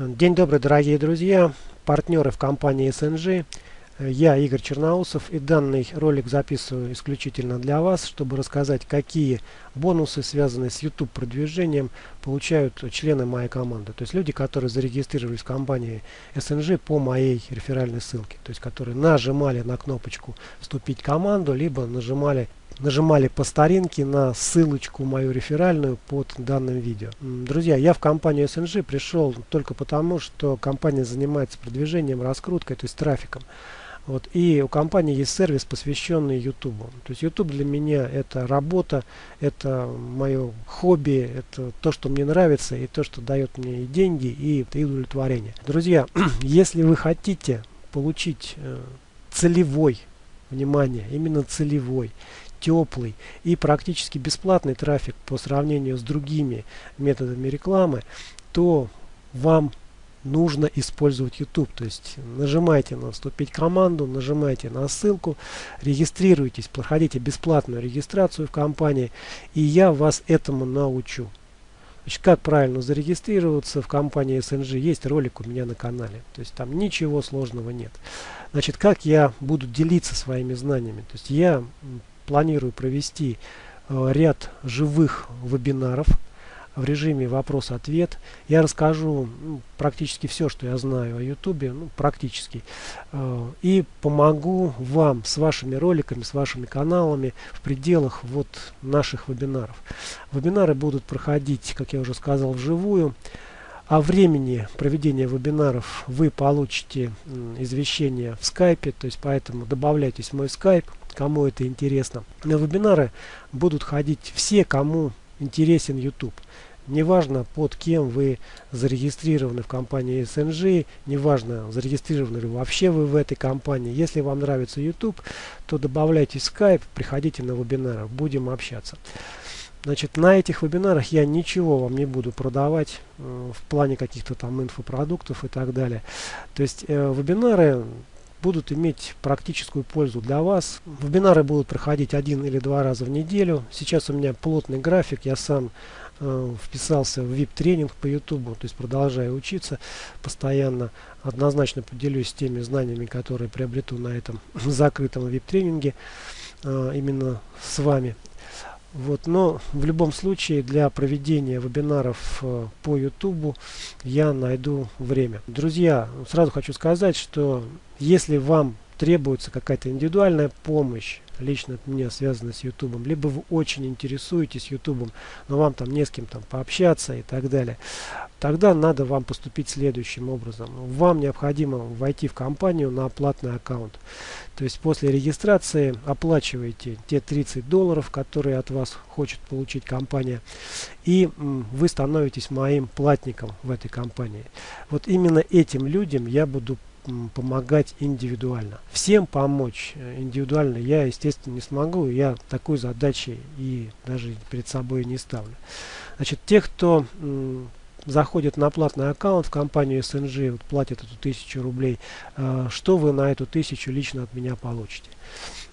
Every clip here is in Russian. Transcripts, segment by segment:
День добрый, дорогие друзья, партнеры в компании SNG. Я Игорь Черноусов и данный ролик записываю исключительно для вас, чтобы рассказать, какие бонусы, связанные с YouTube продвижением, получают члены моей команды. То есть люди, которые зарегистрировались в компании SNG по моей реферальной ссылке. То есть которые нажимали на кнопочку «Вступить в команду», либо нажимали нажимали по старинке на ссылочку мою реферальную под данным видео. Друзья, я в компанию SNG пришел только потому, что компания занимается продвижением, раскруткой, то есть трафиком. Вот, и у компании есть сервис, посвященный YouTube. То есть YouTube для меня это работа, это мое хобби, это то, что мне нравится, и то, что дает мне и деньги, и, и удовлетворение. Друзья, если вы хотите получить э, целевой, внимание, именно целевой, теплый и практически бесплатный трафик по сравнению с другими методами рекламы, то вам нужно использовать YouTube. То есть нажимайте на вступить команду, нажимайте на ссылку, регистрируйтесь, проходите бесплатную регистрацию в компании, и я вас этому научу. Значит, как правильно зарегистрироваться в компании SNG, есть ролик у меня на канале. То есть там ничего сложного нет. Значит, как я буду делиться своими знаниями. То есть я планирую провести э, ряд живых вебинаров в режиме вопрос-ответ. Я расскажу ну, практически все, что я знаю о YouTube, ну, практически, э, и помогу вам с вашими роликами, с вашими каналами в пределах вот наших вебинаров. Вебинары будут проходить, как я уже сказал, вживую. О времени проведения вебинаров вы получите извещение в скайпе, то есть поэтому добавляйтесь в мой скайп, кому это интересно. На вебинары будут ходить все, кому интересен YouTube. Неважно, под кем вы зарегистрированы в компании SNG, неважно, зарегистрированы ли вообще вы в этой компании. Если вам нравится YouTube, то добавляйте Skype, приходите на вебинары, будем общаться. Значит, на этих вебинарах я ничего вам не буду продавать э, в плане каких-то там инфопродуктов и так далее. То есть э, вебинары будут иметь практическую пользу для вас. Вебинары будут проходить один или два раза в неделю. Сейчас у меня плотный график, я сам э, вписался в VIP-тренинг по YouTube, то есть продолжаю учиться постоянно. Однозначно поделюсь теми знаниями, которые приобрету на этом закрытом VIP-тренинге э, именно с вами. Вот, но в любом случае для проведения вебинаров э, по YouTube я найду время. Друзья, сразу хочу сказать, что если вам требуется какая-то индивидуальная помощь, лично от меня связанная с YouTube, либо вы очень интересуетесь YouTube, но вам там не с кем там пообщаться и так далее, тогда надо вам поступить следующим образом. Вам необходимо войти в компанию на платный аккаунт. То есть после регистрации оплачиваете те 30 долларов, которые от вас хочет получить компания, и вы становитесь моим платником в этой компании. Вот именно этим людям я буду помогать индивидуально. Всем помочь э, индивидуально я, естественно, не смогу. Я такой задачи и даже перед собой не ставлю. Значит, те, кто заходит на платный аккаунт в компанию SNG, вот платит эту тысячу рублей, э, что вы на эту тысячу лично от меня получите?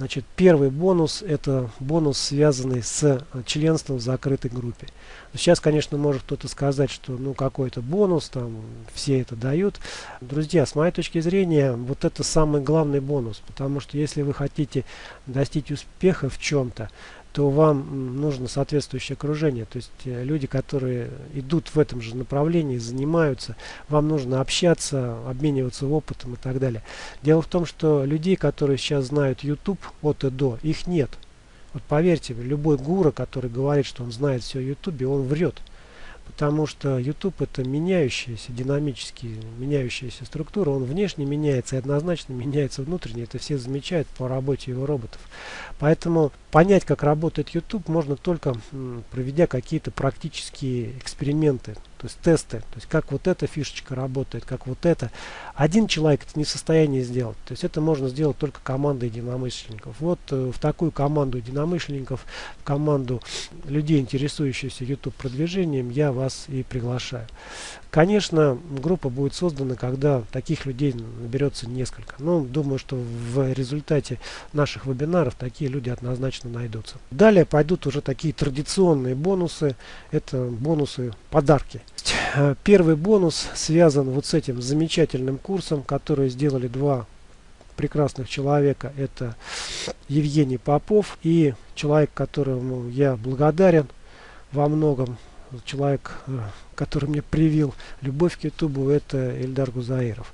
Значит, первый бонус это бонус, связанный с э, членством в закрытой группе. Сейчас, конечно, может кто-то сказать, что ну какой-то бонус, там все это дают. Друзья, с моей точки зрения, вот это самый главный бонус, потому что если вы хотите достичь успеха в чем-то, то вам нужно соответствующее окружение. То есть э, люди, которые идут в этом же направлении, занимаются, вам нужно общаться, обмениваться опытом и так далее. Дело в том, что людей, которые сейчас знают YouTube от и до, их нет. Вот поверьте, любой гура, который говорит, что он знает все о YouTube, он врет. Потому что YouTube это меняющаяся, динамически меняющаяся структура. Он внешне меняется и однозначно меняется внутренне. Это все замечают по работе его роботов. Поэтому понять, как работает YouTube, можно только проведя какие-то практические эксперименты то есть тесты, то есть как вот эта фишечка работает, как вот это. Один человек это не в состоянии сделать, то есть это можно сделать только командой единомышленников. Вот э, в такую команду единомышленников, в команду людей, интересующихся YouTube продвижением, я вас и приглашаю. Конечно, группа будет создана, когда таких людей наберется несколько. Но думаю, что в результате наших вебинаров такие люди однозначно найдутся. Далее пойдут уже такие традиционные бонусы. Это бонусы, подарки. Э, первый бонус связан вот с этим замечательным курсом, который сделали два прекрасных человека. Это Евгений Попов и человек, которому я благодарен во многом. Человек, э, который мне привил любовь к Ютубу, это Эльдар Гузаиров.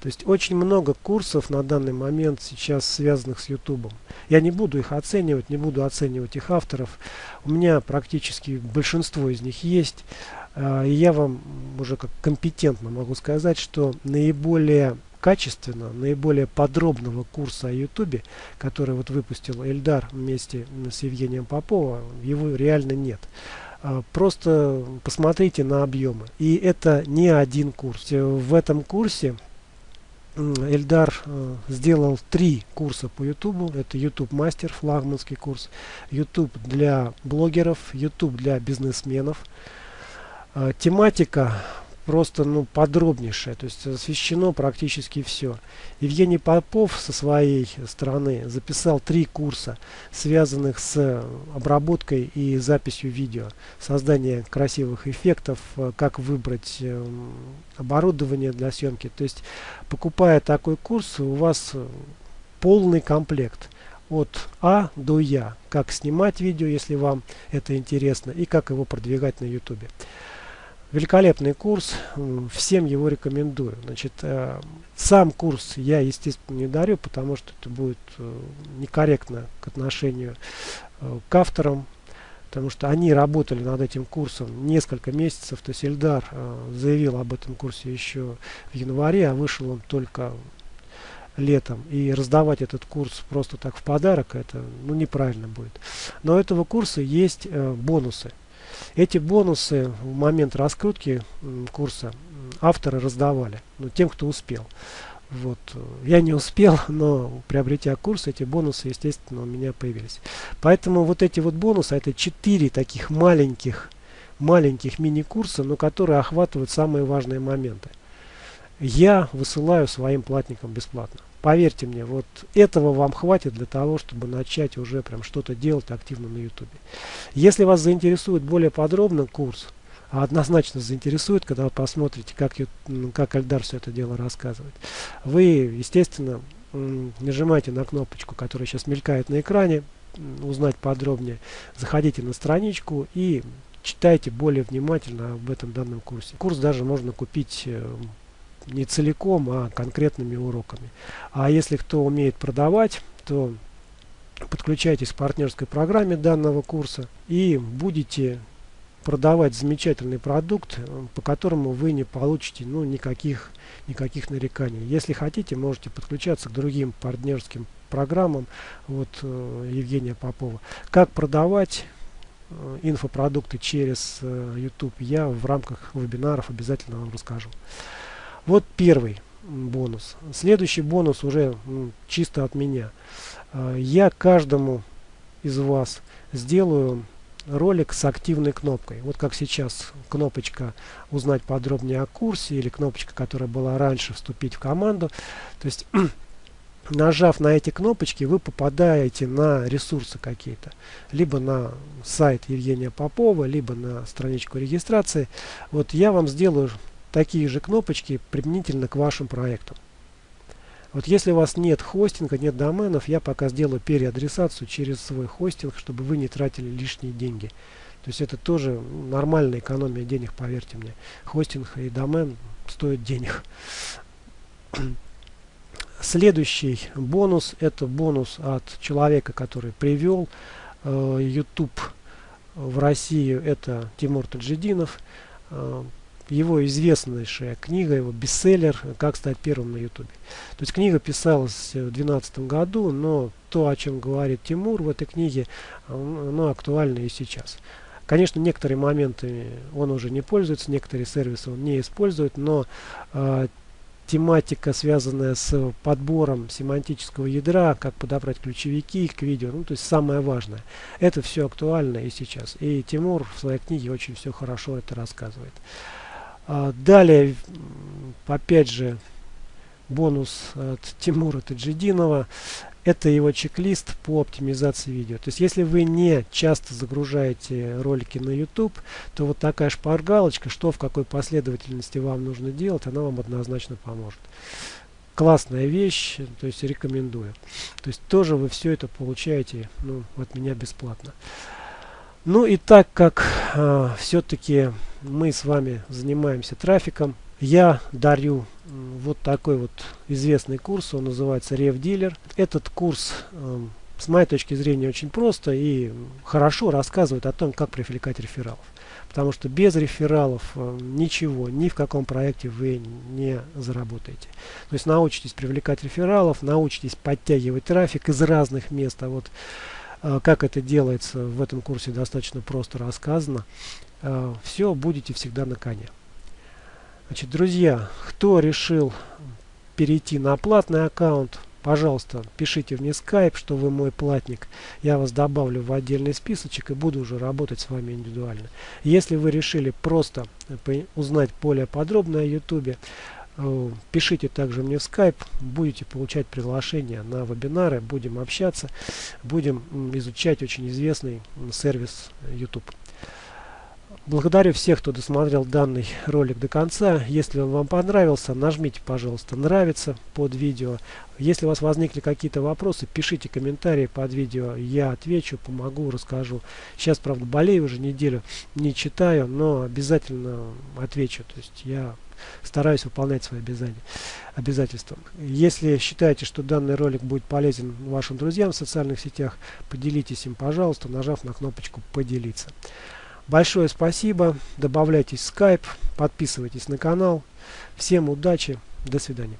То есть очень много курсов на данный момент сейчас связанных с Ютубом. Я не буду их оценивать, не буду оценивать их авторов. У меня практически большинство из них есть. А, я вам уже как компетентно могу сказать, что наиболее качественно, наиболее подробного курса о Ютубе, который вот выпустил Эльдар вместе с Евгением Поповым, его реально нет. А, просто посмотрите на объемы. И это не один курс. В этом курсе Эльдар э, сделал три курса по Ютубу. Это YouTube мастер, флагманский курс, YouTube для блогеров, YouTube для бизнесменов. Э, тематика просто ну, подробнейшая, то есть освещено практически все. Евгений Попов со своей стороны записал три курса, связанных с обработкой и записью видео, создание красивых эффектов, э, как выбрать эм, оборудование для съемки. То есть, покупая такой курс, у вас полный комплект от А до Я, как снимать видео, если вам это интересно, и как его продвигать на YouTube. Великолепный курс, всем его рекомендую. Значит, э, сам курс я, естественно, не дарю, потому что это будет э, некорректно к отношению э, к авторам, потому что они работали над этим курсом несколько месяцев. То есть Эльдар заявил об этом курсе еще в январе, а вышел он только летом. И раздавать этот курс просто так в подарок, это ну, неправильно будет. Но у этого курса есть бонусы. Эти бонусы в момент раскрутки курса авторы раздавали, ну, тем, кто успел. Вот. Я не успел, но приобретя курс, эти бонусы, естественно, у меня появились. Поэтому вот эти вот бонусы, это четыре таких маленьких, маленьких мини-курса, но которые охватывают самые важные моменты. Я высылаю своим платникам бесплатно. Поверьте мне, вот этого вам хватит для того, чтобы начать уже прям что-то делать активно на YouTube. Если вас заинтересует более подробно курс, а однозначно заинтересует, когда вы посмотрите, как, как Альдар все это дело рассказывает, вы, естественно, нажимаете на кнопочку, которая сейчас мелькает на экране, узнать подробнее, заходите на страничку и читайте более внимательно об этом данном курсе. Курс даже можно купить э, не целиком, а конкретными уроками. А если кто умеет продавать, то подключайтесь к партнерской программе данного курса и будете продавать замечательный продукт, по которому вы не получите ну, никаких, никаких нареканий. Если хотите, можете подключаться к другим партнерским программам вот э, Евгения Попова. Как продавать э, инфопродукты через э, YouTube, я в рамках вебинаров обязательно вам расскажу. Вот первый бонус. Следующий бонус уже ну, чисто от меня. А, я каждому из вас сделаю ролик с активной кнопкой. Вот как сейчас кнопочка «Узнать подробнее о курсе» или кнопочка, которая была раньше «Вступить в команду». То есть, нажав на эти кнопочки, вы попадаете на ресурсы какие-то. Либо на сайт Евгения Попова, либо на страничку регистрации. Вот я вам сделаю такие же кнопочки применительно к вашим проектам. Вот если у вас нет хостинга, нет доменов, я пока сделаю переадресацию через свой хостинг, чтобы вы не тратили лишние деньги. То есть это тоже нормальная экономия денег, поверьте мне. Хостинг и домен стоят денег. Следующий бонус, это бонус от человека, который привел э, YouTube в Россию, это Тимур Таджидинов. Его известнейшая книга, его бестселлер «Как стать первым на ютубе». То есть книга писалась в 2012 году, но то, о чем говорит Тимур в этой книге, оно актуально и сейчас. Конечно, некоторые моменты он уже не пользуется, некоторые сервисы он не использует, но э, тематика, связанная с подбором семантического ядра, как подобрать ключевики к видео, ну, то есть самое важное. Это все актуально и сейчас. И Тимур в своей книге очень все хорошо это рассказывает. А, далее, опять же, бонус от Тимура Таджидинова. это его чек-лист по оптимизации видео. То есть если вы не часто загружаете ролики на YouTube, то вот такая шпаргалочка, что в какой последовательности вам нужно делать, она вам однозначно поможет. Классная вещь, то есть рекомендую. То есть тоже вы все это получаете ну, от меня бесплатно. Ну и так как э, все-таки мы с вами занимаемся трафиком, я дарю вот такой вот известный курс, он называется RevDealer. Этот курс э, с моей точки зрения очень просто и хорошо рассказывает о том, как привлекать рефералов. Потому что без рефералов э, ничего, ни в каком проекте вы не заработаете. То есть научитесь привлекать рефералов, научитесь подтягивать трафик из разных мест. А вот как это делается в этом курсе достаточно просто рассказано. Э, все будете всегда на коне. Значит, друзья, кто решил перейти на платный аккаунт, пожалуйста, пишите мне скайп, что вы мой платник. Я вас добавлю в отдельный списочек и буду уже работать с вами индивидуально. Если вы решили просто узнать более подробно о YouTube, э, пишите также мне в скайп, будете получать приглашение на вебинары, будем общаться, будем изучать очень известный сервис YouTube. Благодарю всех, кто досмотрел данный ролик до конца. Если он вам понравился, нажмите, пожалуйста, нравится под видео. Если у вас возникли какие-то вопросы, пишите комментарии под видео. Я отвечу, помогу, расскажу. Сейчас, правда, болею уже неделю, не читаю, но обязательно отвечу. То есть я стараюсь выполнять свои обязательства. Если считаете, что данный ролик будет полезен вашим друзьям в социальных сетях, поделитесь им, пожалуйста, нажав на кнопочку «Поделиться». Большое спасибо. Добавляйтесь в Skype, подписывайтесь на канал. Всем удачи. До свидания.